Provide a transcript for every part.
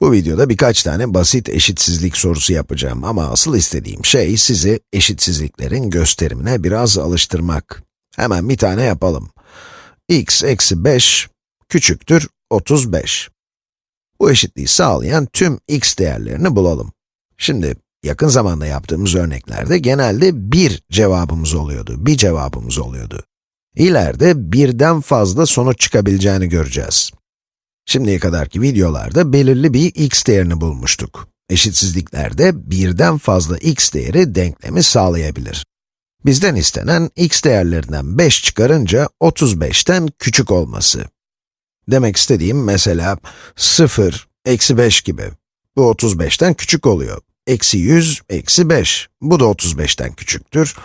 Bu videoda birkaç tane basit eşitsizlik sorusu yapacağım ama asıl istediğim şey sizi eşitsizliklerin gösterimine biraz alıştırmak. Hemen bir tane yapalım. x eksi 5 küçüktür 35. Bu eşitliği sağlayan tüm x değerlerini bulalım. Şimdi yakın zamanda yaptığımız örneklerde genelde bir cevabımız oluyordu, bir cevabımız oluyordu. İleride birden fazla sonuç çıkabileceğini göreceğiz. Şimdiye kadarki videolarda belirli bir x değerini bulmuştuk. Eşitsizliklerde birden fazla x değeri denklemi sağlayabilir. Bizden istenen x değerlerinden 5 çıkarınca 35'ten küçük olması. Demek istediğim mesela 0, eksi 5 gibi. Bu 35'ten küçük oluyor. Eksi 100, eksi 5. Bu da 35'ten küçüktür.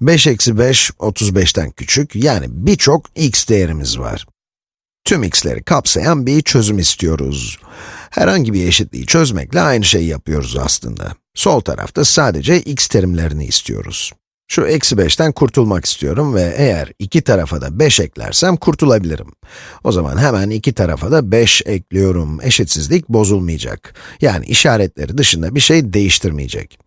5 eksi 5, 35'ten küçük. Yani birçok x değerimiz var. Tüm x'leri kapsayan bir çözüm istiyoruz. Herhangi bir eşitliği çözmekle aynı şeyi yapıyoruz aslında. Sol tarafta sadece x terimlerini istiyoruz. Şu eksi 5'ten kurtulmak istiyorum ve eğer iki tarafa da 5 eklersem kurtulabilirim. O zaman hemen iki tarafa da 5 ekliyorum. Eşitsizlik bozulmayacak. Yani işaretleri dışında bir şey değiştirmeyecek.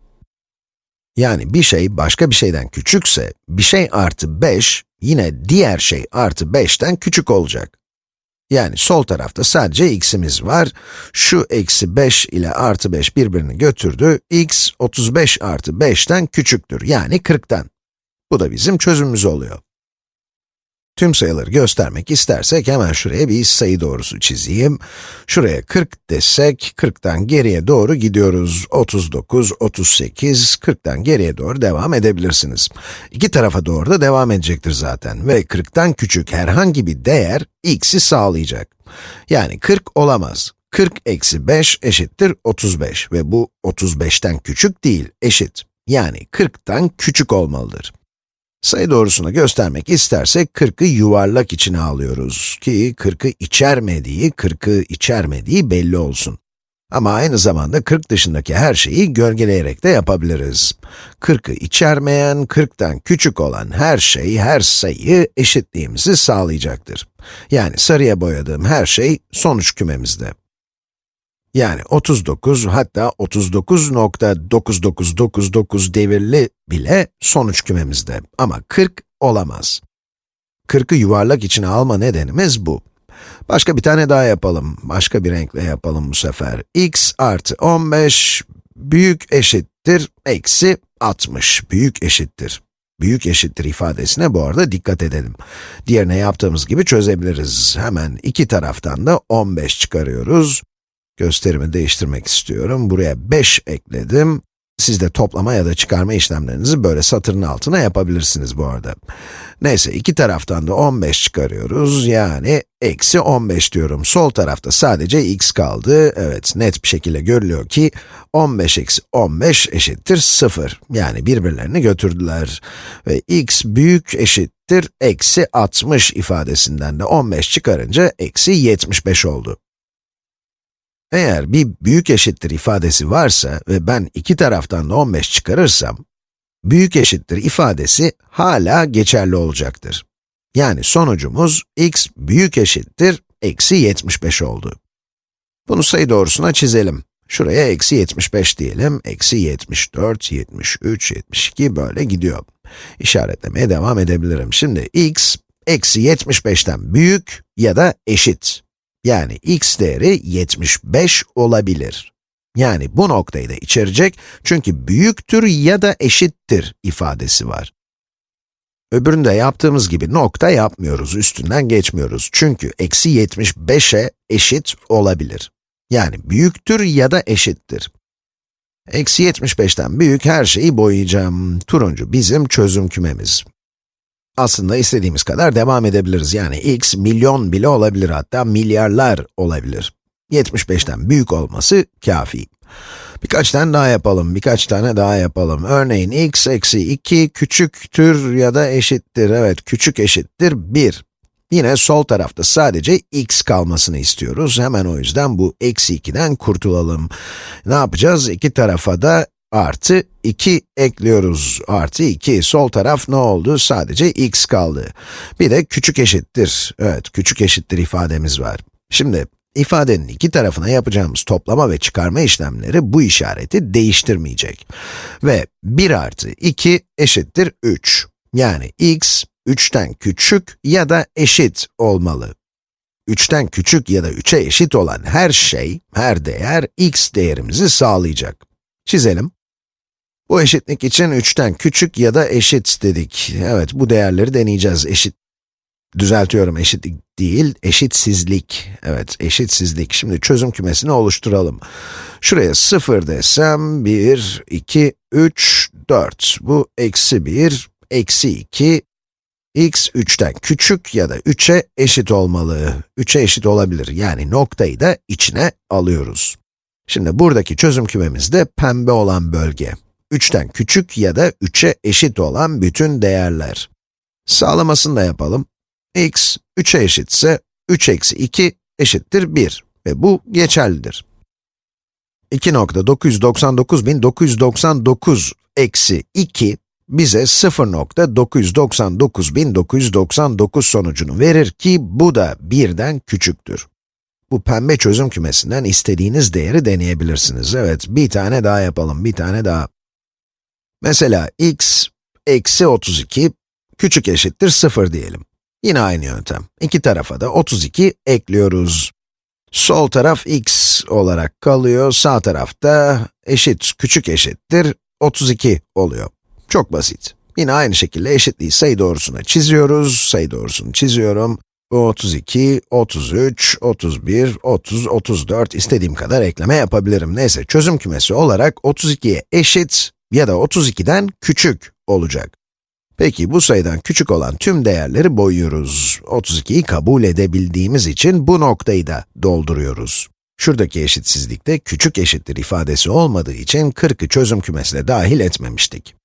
Yani bir şey başka bir şeyden küçükse, bir şey artı 5, yine diğer şey artı 5'ten küçük olacak. Yani sol tarafta sadece x'imiz var. Şu eksi 5 ile artı 5 birbirini götürdü. x 35 artı 5'ten küçüktür. Yani 40'tan. Bu da bizim çözümümüz oluyor. Tüm sayıları göstermek istersek hemen şuraya bir sayı doğrusu çizeyim. Şuraya 40 desek, 40'tan geriye doğru gidiyoruz. 39, 38, 40'tan geriye doğru devam edebilirsiniz. İki tarafa doğru da devam edecektir zaten ve 40'tan küçük herhangi bir değer x'i sağlayacak. Yani 40 olamaz. 40 eksi 5 eşittir 35 ve bu 35'ten küçük değil, eşit. Yani 40'tan küçük olmalıdır. Sayı doğrusunu göstermek istersek 40'ı yuvarlak içine alıyoruz ki 40'ı içermediği, 40'ı içermediği belli olsun. Ama aynı zamanda 40 dışındaki her şeyi gölgeleyerek de yapabiliriz. 40'ı içermeyen, 40'tan küçük olan her şey, her sayı eşitliğimizi sağlayacaktır. Yani sarıya boyadığım her şey sonuç kümemizde. Yani 39, hatta 39.9999 devirli bile sonuç kümemizde. Ama 40 olamaz. 40'ı yuvarlak içine alma nedenimiz bu. Başka bir tane daha yapalım. Başka bir renkle yapalım bu sefer. x artı 15 büyük eşittir eksi 60. Büyük eşittir. Büyük eşittir ifadesine bu arada dikkat edelim. Diğerine yaptığımız gibi çözebiliriz. Hemen iki taraftan da 15 çıkarıyoruz. Gösterimi değiştirmek istiyorum. Buraya 5 ekledim. Siz de toplama ya da çıkarma işlemlerinizi böyle satırın altına yapabilirsiniz bu arada. Neyse, iki taraftan da 15 çıkarıyoruz. Yani eksi 15 diyorum. Sol tarafta sadece x kaldı. Evet, net bir şekilde görülüyor ki 15 eksi 15 eşittir 0. Yani birbirlerini götürdüler. Ve x büyük eşittir eksi 60 ifadesinden de 15 çıkarınca eksi 75 oldu. Eğer bir büyük eşittir ifadesi varsa ve ben iki taraftan da 15 çıkarırsam, büyük eşittir ifadesi hala geçerli olacaktır. Yani sonucumuz x büyük eşittir eksi 75 oldu. Bunu sayı doğrusuna çizelim. Şuraya eksi 75 diyelim, eksi 74, 73, 72 böyle gidiyor. İşaretlemeye devam edebilirim. Şimdi x, eksi 75'ten büyük ya da eşit. Yani x değeri 75 olabilir. Yani bu noktayı da içerecek çünkü büyüktür ya da eşittir ifadesi var. Öbüründe yaptığımız gibi nokta yapmıyoruz, üstünden geçmiyoruz. Çünkü eksi 75'e eşit olabilir. Yani büyüktür ya da eşittir. Eksi 75'ten büyük her şeyi boyayacağım. Turuncu bizim çözüm kümemiz. Aslında istediğimiz kadar devam edebiliriz. Yani x milyon bile olabilir hatta milyarlar olabilir. 75'ten büyük olması kafi. Birkaç tane daha yapalım, birkaç tane daha yapalım. Örneğin x eksi 2 küçüktür ya da eşittir, evet küçük eşittir 1. Yine sol tarafta sadece x kalmasını istiyoruz. Hemen o yüzden bu eksi 2'den kurtulalım. Ne yapacağız? İki tarafa da artı 2 ekliyoruz. Artı 2, sol taraf ne oldu? Sadece x kaldı. Bir de küçük eşittir. Evet, küçük eşittir ifademiz var. Şimdi, İfadenin iki tarafına yapacağımız toplama ve çıkarma işlemleri bu işareti değiştirmeyecek. Ve 1 artı 2 eşittir 3. Yani x, 3'ten küçük ya da eşit olmalı. 3'ten küçük ya da 3'e eşit olan her şey, her değer x değerimizi sağlayacak. Çizelim. Bu eşitlik için 3'ten küçük ya da eşit dedik. Evet, bu değerleri deneyeceğiz. Eşit, düzeltiyorum eşitlik değil, eşitsizlik. Evet, eşitsizlik. Şimdi çözüm kümesini oluşturalım. Şuraya 0 desem, 1, 2, 3, 4. Bu eksi 1, eksi 2, x 3'ten küçük ya da 3'e eşit olmalı. 3'e eşit olabilir. Yani noktayı da içine alıyoruz. Şimdi buradaki çözüm kümemizde pembe olan bölge. 3'ten küçük ya da 3'e eşit olan bütün değerler. Sağlamasını da yapalım. x 3'e eşitse 3 eksi 2 eşittir 1 ve bu geçerlidir. 2.999.999 eksi 2 bize 0.999.999 sonucunu verir ki bu da 1'den küçüktür. Bu pembe çözüm kümesinden istediğiniz değeri deneyebilirsiniz. Evet, bir tane daha yapalım, bir tane daha. Mesela x eksi 32 küçük eşittir 0 diyelim. Yine aynı yöntem. İki tarafa da 32 ekliyoruz. Sol taraf x olarak kalıyor, sağ tarafta eşit, küçük eşittir 32 oluyor. Çok basit. Yine aynı şekilde eşitliği sayı doğrusuna çiziyoruz. Sayı doğrusunu çiziyorum. Bu 32, 33, 31, 30, 34 istediğim kadar ekleme yapabilirim. Neyse çözüm kümesi olarak 32'ye eşit ya da 32'den küçük olacak. Peki bu sayıdan küçük olan tüm değerleri boyuyoruz. 32'yi kabul edebildiğimiz için bu noktayı da dolduruyoruz. Şuradaki eşitsizlikte küçük eşittir ifadesi olmadığı için 40'ı çözüm kümesine dahil etmemiştik.